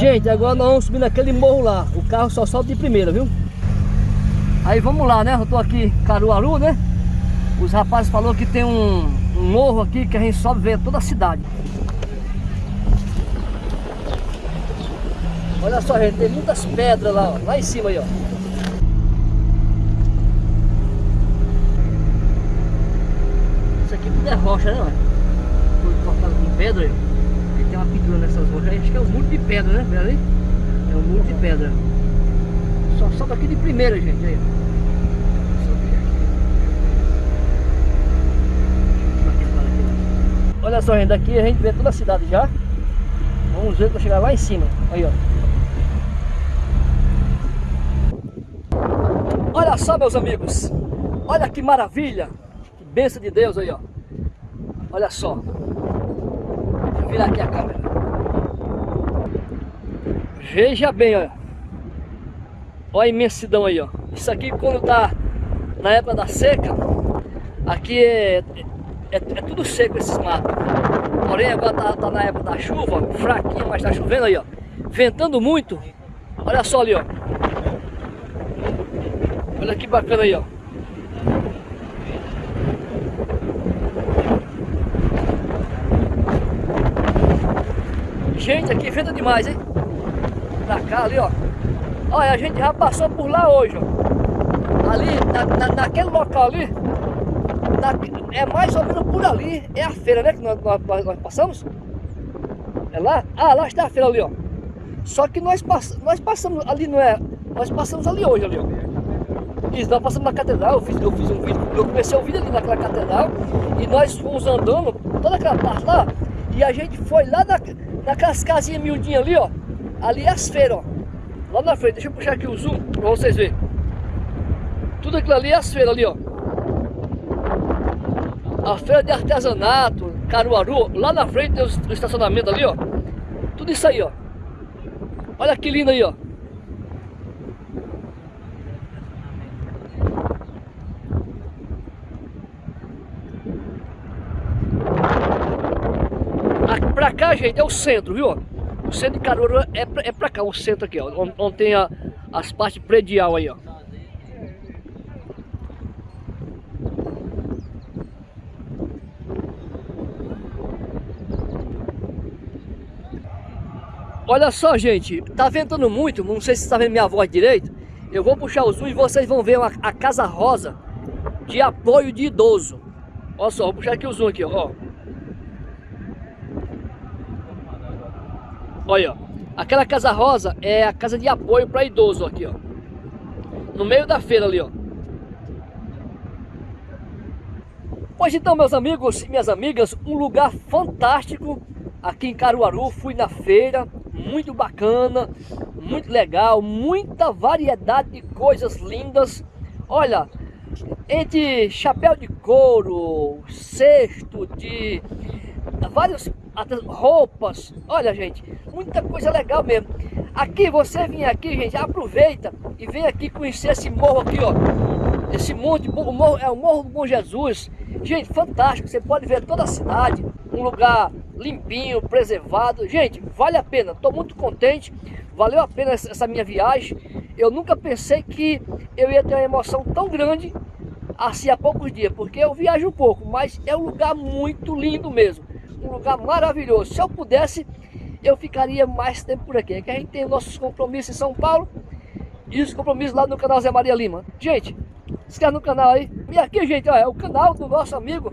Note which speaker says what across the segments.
Speaker 1: Gente, agora nós vamos subir naquele morro lá. O carro só solta de primeira, viu? Aí vamos lá, né? Eu tô aqui em Caruaru, né? Os rapazes falaram que tem um, um morro aqui que a gente sobe ver toda a cidade. Olha só, gente, tem muitas pedras lá, ó, lá em cima aí, ó. Isso aqui tudo é rocha, né, ó? Tudo cortado com pedra aí. Uma nessas rochas aí, acho que é um muro de pedra, né? Vê ali? É um muro de pedra. Só sobe aqui de primeira, gente, aí. Olha só, gente, daqui a gente vê toda a cidade já. Vamos ver para chegar lá em cima. Aí, ó. Olha só, meus amigos. Olha que maravilha. Que bênção de Deus aí, ó. Olha só. Virar aqui a câmera. Veja bem, olha. Olha a imensidão aí, ó. Isso aqui quando tá na época da seca, aqui é, é, é tudo seco esses matos. Porém agora tá, tá, na época da chuva, fraquinho, mas tá chovendo aí, ó. Ventando muito. Olha só ali, ó. Olha que bacana aí, ó. Gente, aqui venta demais, hein? Pra cá, ali, ó. Olha, a gente já passou por lá hoje, ó. Ali, na, na, naquele local ali, na, é mais ou menos por ali, é a feira, né? Que nós, nós, nós, passamos. É lá? Ah, lá está a feira ali, ó. Só que nós, pass, nós passamos ali, não é? Nós passamos ali hoje, ali, ó. Isso, nós passamos na catedral, eu fiz, eu fiz um vídeo, eu comecei o vídeo ali naquela catedral e nós fomos andando toda aquela parte lá e a gente foi lá na, naquelas casinhas miudinhas ali, ó. Ali é as feiras, ó. Lá na frente, deixa eu puxar aqui o zoom pra vocês verem. Tudo aquilo ali é as feiras ali, ó. A feira de artesanato, Caruaru, lá na frente tem o estacionamento ali, ó. Tudo isso aí, ó. Olha que lindo aí, ó. Aqui pra cá, gente, é o centro, viu? O centro de Caruaru é pra, é pra cá, o centro aqui, ó. Onde, onde tem a, as partes predial aí, ó. Olha só, gente, tá ventando muito, não sei se está vendo minha voz direito. Eu vou puxar o zoom e vocês vão ver uma, a Casa Rosa de apoio de idoso. Olha só, vou puxar aqui o zoom aqui, ó. Olha, ó. Aquela Casa Rosa é a casa de apoio para idoso aqui, ó. No meio da feira ali, ó. Pois então, meus amigos e minhas amigas, um lugar fantástico aqui em Caruaru. Fui na feira, muito bacana, muito legal, muita variedade de coisas lindas. Olha, entre chapéu de couro, cesto de várias roupas, olha gente, muita coisa legal mesmo. Aqui, você vem aqui, gente, aproveita e vem aqui conhecer esse morro aqui, ó. Esse monte, o morro, é o Morro do Bom Jesus. Gente, fantástico, você pode ver toda a cidade, um lugar limpinho, preservado. Gente, vale a pena, estou muito contente, valeu a pena essa minha viagem. Eu nunca pensei que eu ia ter uma emoção tão grande assim há poucos dias, porque eu viajo um pouco, mas é um lugar muito lindo mesmo, um lugar maravilhoso. Se eu pudesse, eu ficaria mais tempo por aqui, é que a gente tem nossos compromissos em São Paulo e os compromissos lá no canal Zé Maria Lima. Gente, se inscreve no canal aí. E aqui, gente, ó, é o canal do nosso amigo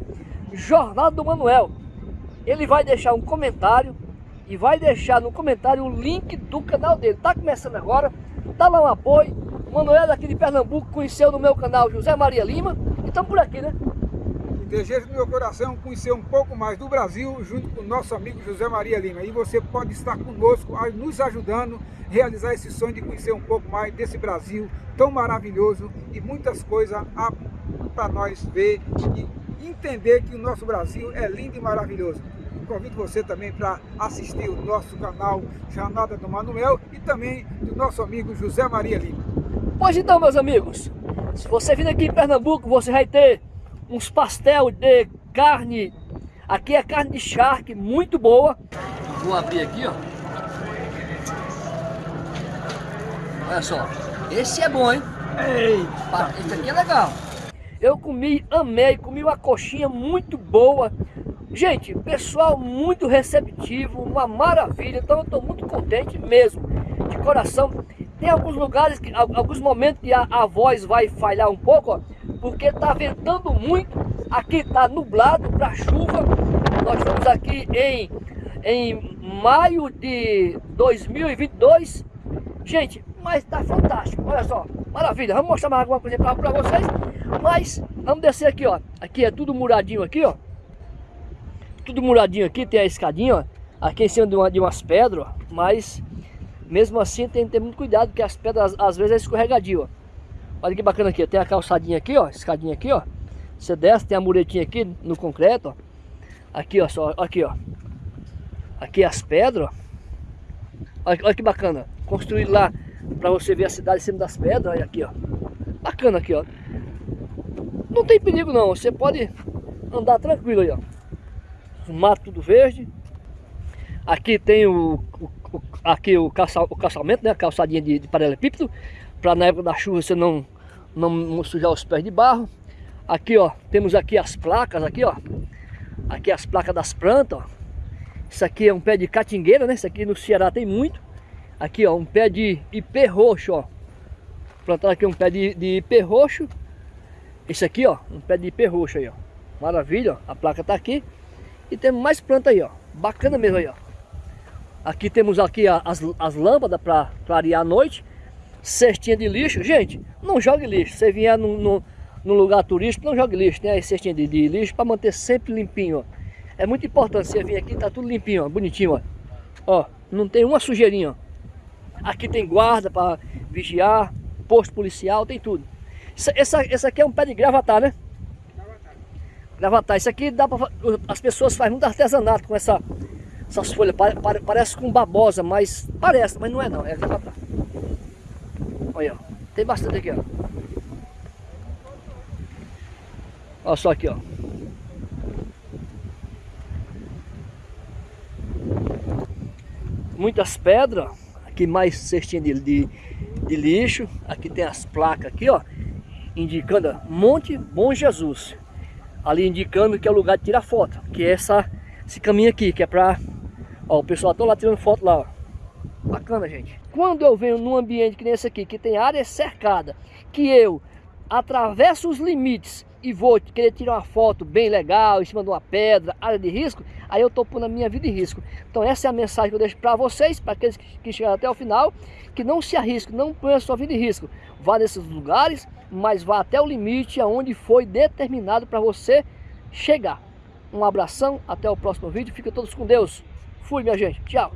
Speaker 1: Jornal do Manuel ele vai deixar um comentário e vai deixar no comentário o link do canal dele. Tá começando agora, dá lá um apoio. Manuel daqui de Pernambuco conheceu no meu canal José Maria Lima e estamos por aqui, né?
Speaker 2: Desejo do meu coração conhecer um pouco mais do Brasil junto com o nosso amigo José Maria Lima. E você pode estar conosco, nos ajudando a realizar esse sonho de conhecer um pouco mais desse Brasil tão maravilhoso e muitas coisas para nós ver e entender que o nosso Brasil é lindo e maravilhoso convido você também para assistir o nosso canal Jornada do Manuel e também do nosso amigo José Maria Lima.
Speaker 1: Pois então, meus amigos, se você vir aqui em Pernambuco, você vai ter uns pastel de carne, aqui é carne de charque, muito boa. Vou abrir aqui, ó. Olha só, esse é bom, hein? Eita, esse aqui é legal. Eu comi, amei, comi uma coxinha muito boa. Gente, pessoal muito receptivo, uma maravilha. Então eu estou muito contente mesmo, de coração. Tem alguns lugares, que, alguns momentos que a, a voz vai falhar um pouco, ó, porque está ventando muito. Aqui está nublado para chuva. Nós estamos aqui em, em maio de 2022. Gente, mas tá fantástico, olha só, maravilha. Vamos mostrar mais alguma coisa para vocês, mas vamos descer aqui, ó. Aqui é tudo muradinho aqui, ó. Tudo muradinho aqui, tem a escadinha, ó. Aqui em cima de, uma, de umas pedras, ó. Mas mesmo assim tem que ter muito cuidado, porque as pedras às vezes é escorregadio, ó. Olha que bacana aqui, tem a calçadinha aqui, ó, escadinha aqui, ó. Você desce, tem a muretinha aqui no concreto, ó. Aqui, ó, só, aqui, ó. Aqui as pedras, ó. Olha, olha que bacana. Construído lá para você ver a cidade em cima das pedras. Olha aqui, ó. Bacana aqui, ó. Não tem perigo não. Você pode andar tranquilo aí, ó. Mato tudo verde. Aqui tem o, o, o aqui o, calça, o calçamento, né? A calçadinha de, de paralelepípedo. Para na época da chuva você não, não sujar os pés de barro. Aqui, ó. Temos aqui as placas, aqui, ó. Aqui as placas das plantas, ó. Isso aqui é um pé de catingueira, né? Isso aqui no Ceará tem muito. Aqui, ó, um pé de ipê roxo, ó. Plantaram aqui um pé de, de ipê roxo. Esse aqui, ó, um pé de ipê roxo aí, ó. Maravilha, ó. A placa tá aqui. E temos mais planta aí, ó. Bacana mesmo aí, ó. Aqui temos aqui as, as lâmpadas para clarear a noite. Cestinha de lixo. Gente, não jogue lixo. Você vier num, num, num lugar turístico, não jogue lixo. Tem aí cestinha de, de lixo para manter sempre limpinho, ó. É muito importante você vir aqui, tá tudo limpinho, ó, bonitinho, ó. Ó, não tem uma sujeirinha, ó. Aqui tem guarda para vigiar, posto policial, tem tudo. Essa, essa, essa aqui é um pé de gravatar, né? Gravatar. Gravatar. Isso aqui dá para as pessoas fazem muito artesanato com essa, essas folhas. Pare, parece com babosa, mas parece, mas não é não, é gravatar. Olha. Tem bastante aqui, ó. Olha só aqui, ó. muitas pedras, aqui mais cestinha de, de, de, lixo, aqui tem as placas aqui, ó, indicando Monte Bom Jesus, ali indicando que é o lugar de tirar foto, que é essa, esse caminho aqui, que é pra, ó, o pessoal tá lá tirando foto lá, ó. Bacana gente. Quando eu venho num ambiente que nem esse aqui, que tem área cercada, que eu atravesso os limites e vou querer tirar uma foto bem legal em cima de uma pedra, área de risco, aí eu estou pondo a minha vida em risco. Então essa é a mensagem que eu deixo para vocês, para aqueles que chegaram até o final, que não se arrisquem, não ponham a sua vida em risco. Vá nesses lugares, mas vá até o limite aonde foi determinado para você chegar. Um abração, até o próximo vídeo, fiquem todos com Deus. Fui minha gente, tchau.